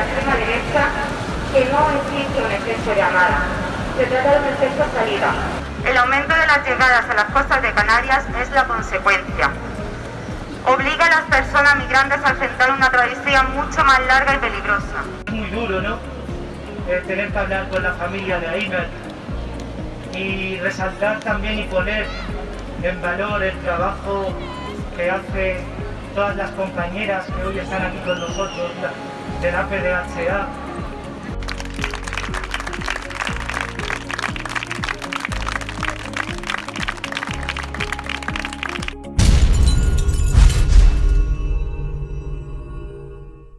la extrema derecha que no existe un efecto llamada. Se trata de un efecto salida. El aumento de las llegadas a las costas de Canarias es la consecuencia. Obliga a las personas migrantes a enfrentar una travesía mucho más larga y peligrosa. Es muy duro, ¿no? Eh, tener que hablar con la familia de Aimer y resaltar también y poner en valor el trabajo que hace todas las compañeras que hoy están aquí con nosotros, de la PDHA